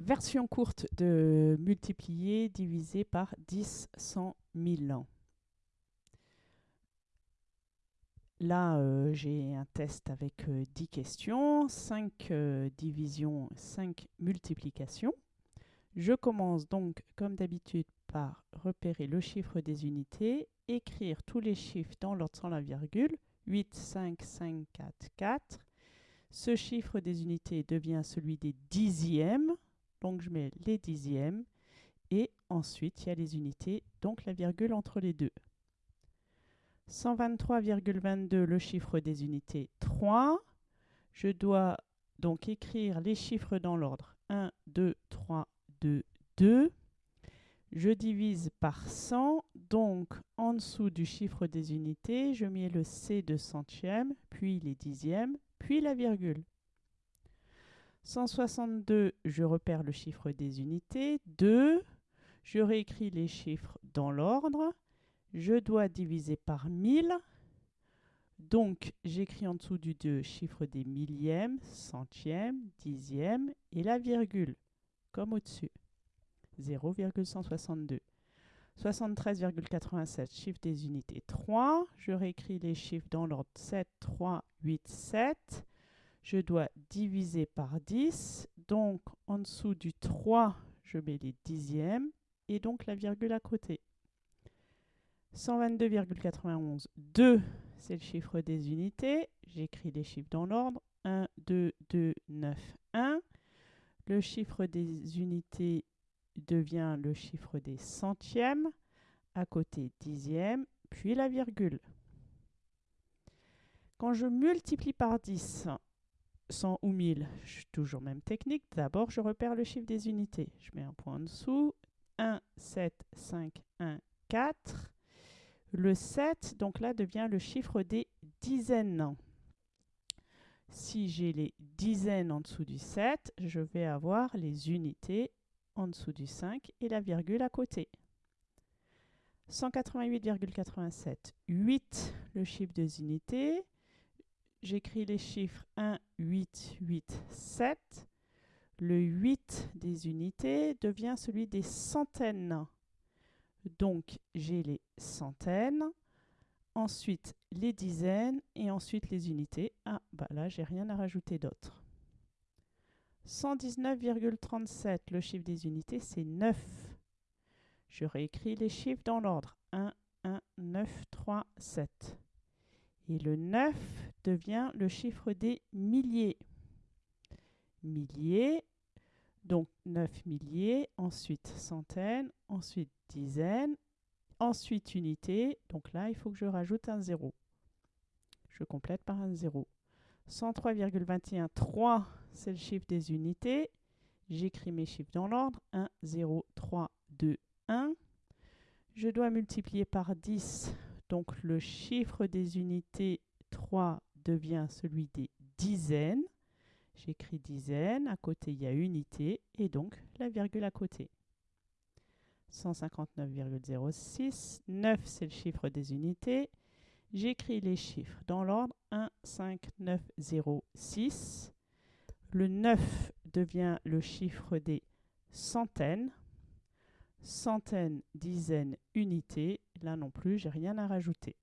Version courte de multiplier, diviser par 10, 100, 1000. Là, euh, j'ai un test avec 10 euh, questions, 5 euh, divisions, 5 multiplications. Je commence donc, comme d'habitude, par repérer le chiffre des unités, écrire tous les chiffres dans l'ordre sans la virgule, 8, 5, 5, 4, 4. Ce chiffre des unités devient celui des dixièmes, donc je mets les dixièmes, et ensuite il y a les unités, donc la virgule entre les deux. 123,22, le chiffre des unités 3. Je dois donc écrire les chiffres dans l'ordre 1, 2, 3, 2, 2. Je divise par 100, donc en dessous du chiffre des unités, je mets le C de centième, puis les dixièmes, puis la virgule. 162, je repère le chiffre des unités. 2, je réécris les chiffres dans l'ordre. Je dois diviser par 1000. Donc, j'écris en dessous du 2 chiffre des millièmes, centièmes, dixièmes et la virgule, comme au-dessus. 0,162. 73,87, chiffre des unités 3. Je réécris les chiffres dans l'ordre 7, 3, 8, 7. Je dois diviser par 10. Donc, en dessous du 3, je mets les dixièmes et donc la virgule à côté. 122,91, 2, c'est le chiffre des unités. J'écris les chiffres dans l'ordre. 1, 2, 2, 9, 1. Le chiffre des unités devient le chiffre des centièmes, à côté dixième, puis la virgule. Quand je multiplie par 10, 100 ou 1000, je toujours même technique. D'abord, je repère le chiffre des unités. Je mets un point en dessous. 1, 7, 5, 1, 4. Le 7, donc là, devient le chiffre des dizaines. Si j'ai les dizaines en dessous du 7, je vais avoir les unités en dessous du 5 et la virgule à côté. 188,87. 8, le chiffre des unités. J'écris les chiffres 1, 8, 8, 7. Le 8 des unités devient celui des centaines. Donc, j'ai les centaines, ensuite les dizaines et ensuite les unités. Ah, bah là, j'ai rien à rajouter d'autre. 119,37, le chiffre des unités, c'est 9. Je réécris les chiffres dans l'ordre. 1, 1, 9, 3, 7. Et le 9 devient le chiffre des milliers. Milliers, donc 9 milliers, ensuite centaines, ensuite dizaines, ensuite unités. Donc là, il faut que je rajoute un 0. Je complète par un 0. 103,21, 3, c'est le chiffre des unités. J'écris mes chiffres dans l'ordre. 1, 0, 3, 2, 1. Je dois multiplier par 10. Donc le chiffre des unités 3 devient celui des dizaines. J'écris dizaines, à côté il y a unité et donc la virgule à côté. 159,06, 9 c'est le chiffre des unités. J'écris les chiffres dans l'ordre 1, 5, 9, 0, 6. Le 9 devient le chiffre des centaines. Centaines, dizaines, unités. Là non plus, j'ai rien à rajouter.